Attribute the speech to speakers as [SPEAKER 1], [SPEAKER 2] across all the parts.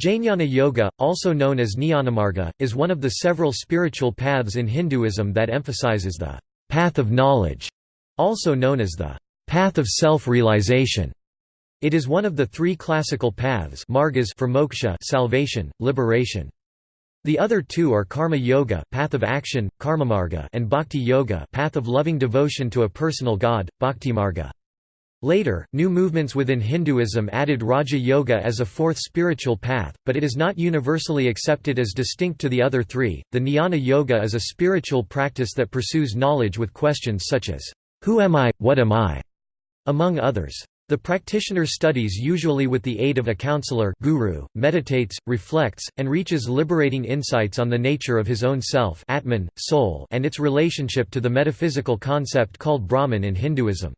[SPEAKER 1] Jnana Yoga, also known as Jnanamarga, is one of the several spiritual paths in Hinduism that emphasizes the path of knowledge, also known as the path of self-realization. It is one of the three classical paths margas for moksha salvation, liberation. The other two are karma yoga path of action, karmamarga and bhakti yoga path of loving devotion to a personal god, bhaktimarga. Later, new movements within Hinduism added Raja Yoga as a fourth spiritual path, but it is not universally accepted as distinct to the other three. The Jnana Yoga is a spiritual practice that pursues knowledge with questions such as, Who am I, what am I? among others. The practitioner studies usually with the aid of a counselor guru, meditates, reflects, and reaches liberating insights on the nature of his own self Atman, soul and its relationship to the metaphysical concept called Brahman in Hinduism.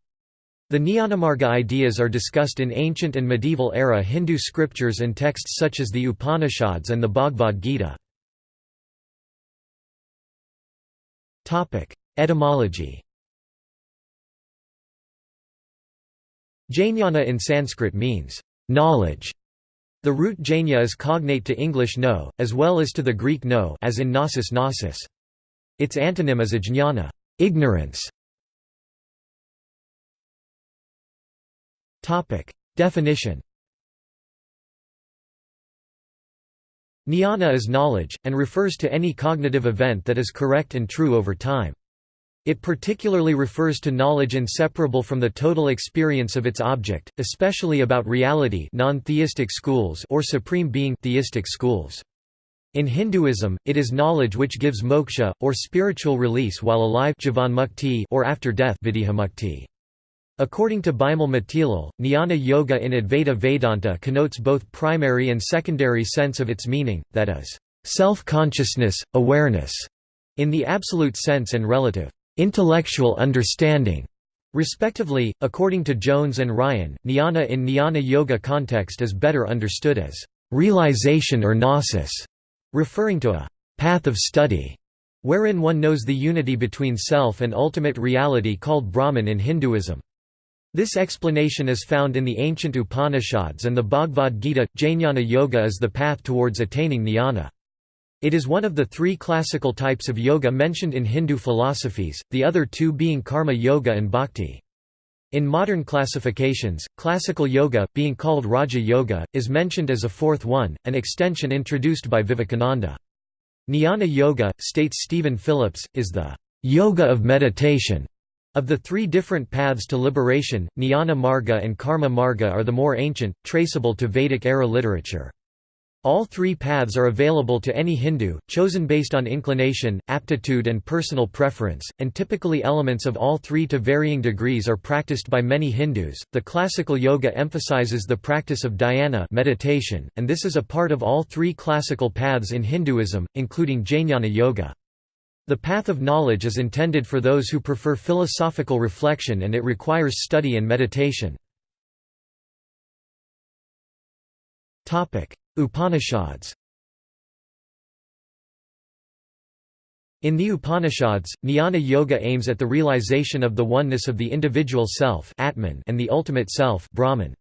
[SPEAKER 1] The Jnanamarga ideas are discussed in ancient and medieval era Hindu scriptures and texts such as the Upanishads and the Bhagavad Gita. Etymology Jnana in Sanskrit means, knowledge. The root jnana is cognate to English know, as well as to the Greek know as in gnosis gnosis. Its antonym is ajñana ignorance". Topic Definition Jnana is knowledge, and refers to any cognitive event that is correct and true over time. It particularly refers to knowledge inseparable from the total experience of its object, especially about reality non-theistic schools or supreme being theistic schools. In Hinduism, it is knowledge which gives moksha, or spiritual release while alive or after death According to Bimal Matilal, Jnana Yoga in Advaita Vedanta connotes both primary and secondary sense of its meaning, that is, self-consciousness, awareness, in the absolute sense and relative, intellectual understanding, respectively. According to Jones and Ryan, jnana in jnana yoga context is better understood as realization or gnosis, referring to a path of study wherein one knows the unity between self and ultimate reality called Brahman in Hinduism. This explanation is found in the ancient Upanishads and the Bhagavad Gita. Jnana Yoga is the path towards attaining jnana. It is one of the three classical types of yoga mentioned in Hindu philosophies, the other two being karma yoga and bhakti. In modern classifications, classical yoga, being called Raja Yoga, is mentioned as a fourth one, an extension introduced by Vivekananda. Jnana Yoga, states Stephen Phillips, is the yoga of meditation of the three different paths to liberation, Jnana Marga and Karma Marga are the more ancient, traceable to Vedic-era literature. All three paths are available to any Hindu, chosen based on inclination, aptitude and personal preference, and typically elements of all three to varying degrees are practiced by many Hindus. The classical yoga emphasizes the practice of dhyana meditation, and this is a part of all three classical paths in Hinduism, including Jnana yoga. The path of knowledge is intended for those who prefer philosophical reflection and it requires study and meditation. Upanishads In the Upanishads, Jnana Yoga aims at the realization of the oneness of the individual self Atman and the ultimate self Brahman.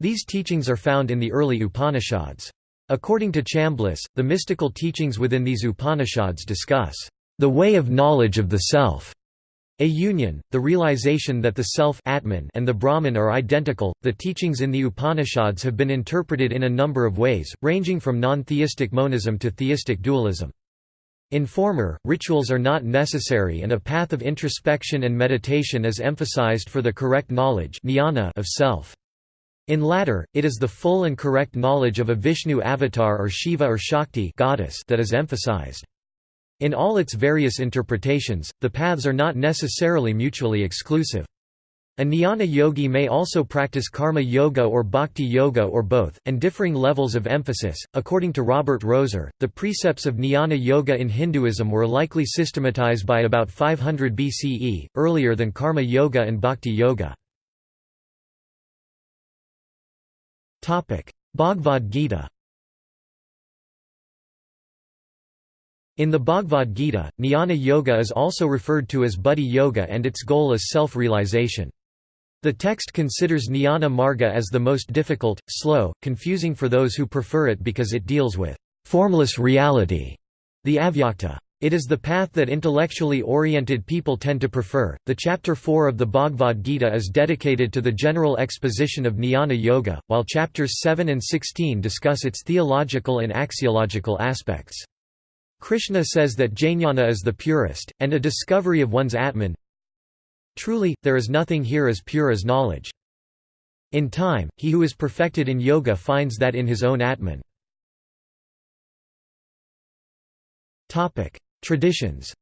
[SPEAKER 1] These teachings are found in the early Upanishads. According to Chambliss, the mystical teachings within these Upanishads discuss the way of knowledge of the self. A union, the realization that the self Atman and the Brahman are identical. The teachings in the Upanishads have been interpreted in a number of ways, ranging from non-theistic monism to theistic dualism. In former, rituals are not necessary and a path of introspection and meditation is emphasized for the correct knowledge of self. In latter, it is the full and correct knowledge of a Vishnu avatar or Shiva or Shakti goddess that is emphasized. In all its various interpretations, the paths are not necessarily mutually exclusive. A jnana yogi may also practice karma yoga or bhakti yoga or both, and differing levels of emphasis. According to Robert Roeser, the precepts of jnana yoga in Hinduism were likely systematized by about 500 BCE, earlier than karma yoga and bhakti yoga. Bhagavad Gita In the Bhagavad Gita, jnana yoga is also referred to as buddhi yoga and its goal is self-realization. The text considers Jnana Marga as the most difficult, slow, confusing for those who prefer it because it deals with formless reality, the avyakta. It is the path that intellectually oriented people tend to prefer. The chapter 4 of the Bhagavad Gita is dedicated to the general exposition of Jnana Yoga, while chapters 7 and 16 discuss its theological and axiological aspects. Krishna says that jnana is the purest, and a discovery of one's Atman, Truly, there is nothing here as pure as knowledge. In time, he who is perfected in yoga finds that in his own Atman. Traditions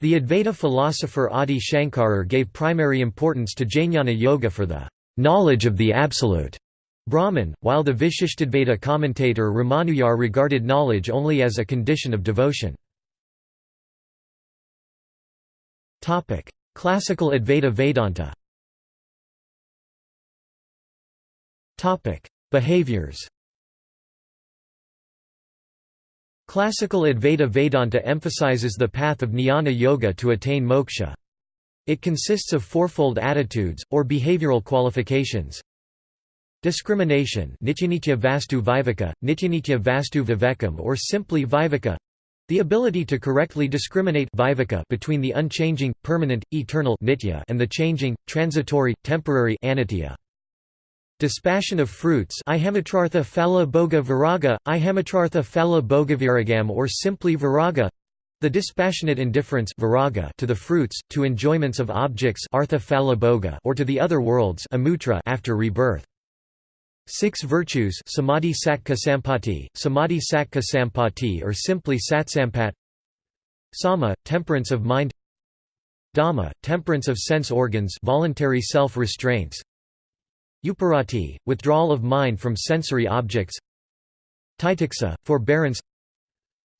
[SPEAKER 1] The Advaita philosopher Adi Shankara gave primary importance to Jnana Yoga for the knowledge of the Absolute Brahman, while the Vishishtadvaita commentator Ramanuja regarded knowledge only as a condition of devotion. Classical Advaita Vedanta. Behaviors. Classical Advaita Vedanta emphasizes the path of jnana yoga to attain moksha. It consists of fourfold attitudes, or behavioral qualifications. Discrimination Nityanitya Vastu Viveka, Nityanitya Vastu Vivekam or simply Viveka the ability to correctly discriminate between the unchanging, permanent, eternal nitya and the changing, transitory, temporary anitya. Dispassion of fruits ihamatrartha phala bhoga viraga, ihamatrartha phala bhogaviragam or simply viraga the dispassionate indifference viraga to the fruits, to enjoyments of objects artha or to the other worlds amutra after rebirth. Six virtues samadhi sakkha sampati, samadhi sakkha sampati or simply satsampat. Sama, temperance of mind. Dhamma, temperance of sense organs voluntary self-restraints. Uparati, withdrawal of mind from sensory objects. Titiksa, forbearance.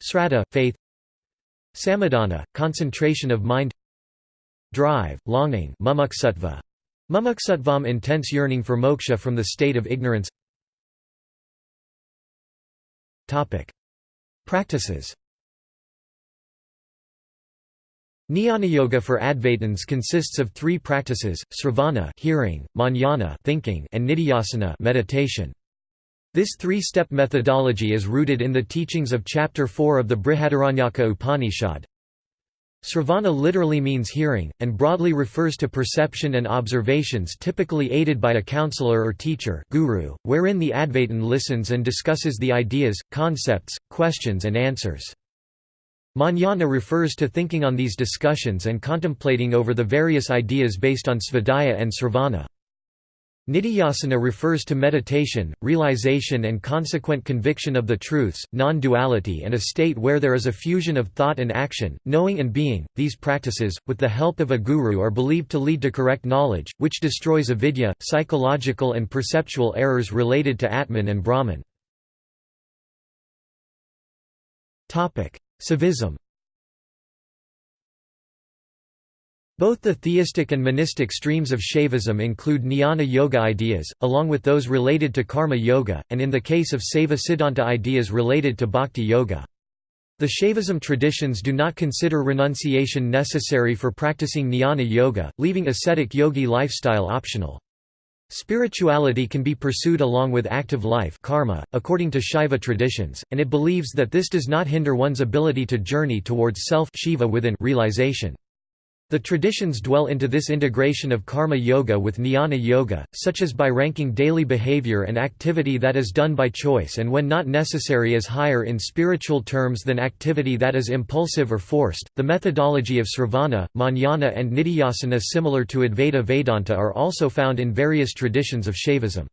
[SPEAKER 1] Sraddha, faith. Samadhana, concentration of mind. Drive, longing mumuksutva, Mumuksattvam intense yearning for moksha from the state of ignorance Practices Jnana-yoga for Advaitins consists of three practices, sravana hearing, manana thinking, and nidhyasana meditation. This three-step methodology is rooted in the teachings of Chapter 4 of the Brihadaranyaka Upanishad. Sravana literally means hearing, and broadly refers to perception and observations typically aided by a counselor or teacher guru, wherein the Advaitin listens and discusses the ideas, concepts, questions and answers. Manana refers to thinking on these discussions and contemplating over the various ideas based on svadhyaya and sravana. Nidhyasana refers to meditation, realization and consequent conviction of the truths, non-duality and a state where there is a fusion of thought and action, knowing and being. These practices, with the help of a guru are believed to lead to correct knowledge, which destroys avidya, psychological and perceptual errors related to Atman and Brahman. Saivism Both the theistic and monistic streams of Shaivism include jnana yoga ideas, along with those related to karma yoga, and in the case of Saiva Siddhanta ideas related to bhakti yoga. The Shaivism traditions do not consider renunciation necessary for practicing jnana yoga, leaving ascetic yogi lifestyle optional. Spirituality can be pursued along with active life karma, according to Shaiva traditions, and it believes that this does not hinder one's ability to journey towards self Shiva within realization. The traditions dwell into this integration of karma yoga with jnana yoga, such as by ranking daily behavior and activity that is done by choice and when not necessary as higher in spiritual terms than activity that is impulsive or forced. The methodology of sravana, manana, and nidhyasana, similar to Advaita Vedanta, are also found in various traditions of Shaivism.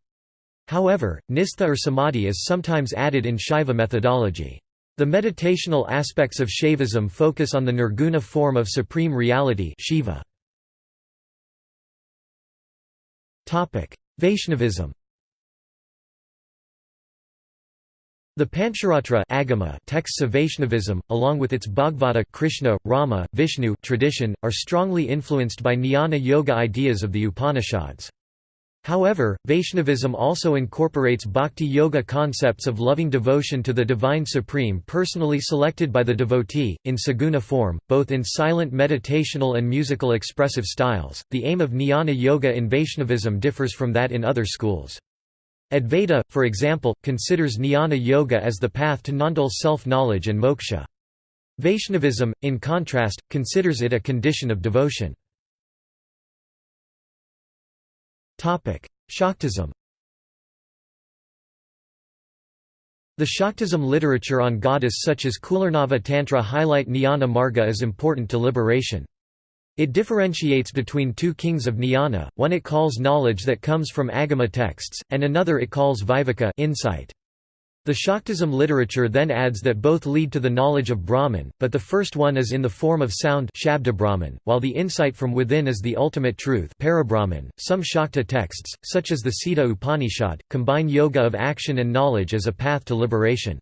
[SPEAKER 1] However, nistha or samadhi is sometimes added in Shaiva methodology. The meditational aspects of Shaivism focus on the nirguna form of supreme reality Shiva. Vaishnavism The Pancharatra agama texts of Vaishnavism, along with its Bhagavata Krishna, Rama, Vishnu tradition, are strongly influenced by jnana yoga ideas of the Upanishads. However, Vaishnavism also incorporates bhakti yoga concepts of loving devotion to the Divine Supreme personally selected by the devotee, in saguna form, both in silent meditational and musical expressive styles. The aim of jnana yoga in Vaishnavism differs from that in other schools. Advaita, for example, considers jnana yoga as the path to non-dual self-knowledge and moksha. Vaishnavism, in contrast, considers it a condition of devotion. Shaktism The Shaktism literature on goddess such as Kularnava Tantra highlight Jnana Marga as important to liberation. It differentiates between two kings of jnana, one it calls knowledge that comes from Agama texts, and another it calls Viveka insight. The Shaktism literature then adds that both lead to the knowledge of Brahman, but the first one is in the form of sound while the insight from within is the ultimate truth. .Some Shakta texts, such as the Sita Upanishad, combine yoga of action and knowledge as a path to liberation.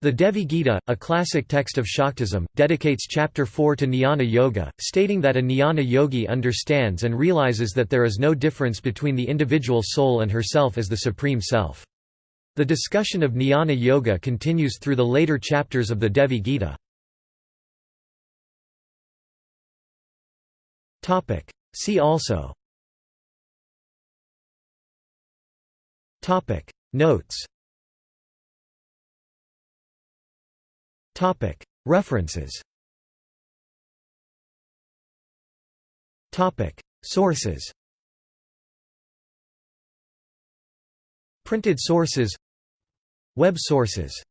[SPEAKER 1] The Devi Gita, a classic text of Shaktism, dedicates chapter 4 to jnana yoga, stating that a jnana yogi understands and realizes that there is no difference between the individual soul and herself as the supreme self. The discussion of jnana yoga continues through the later chapters of the Devi Gita. See also. Notes. References. Sources Printed sources Web sources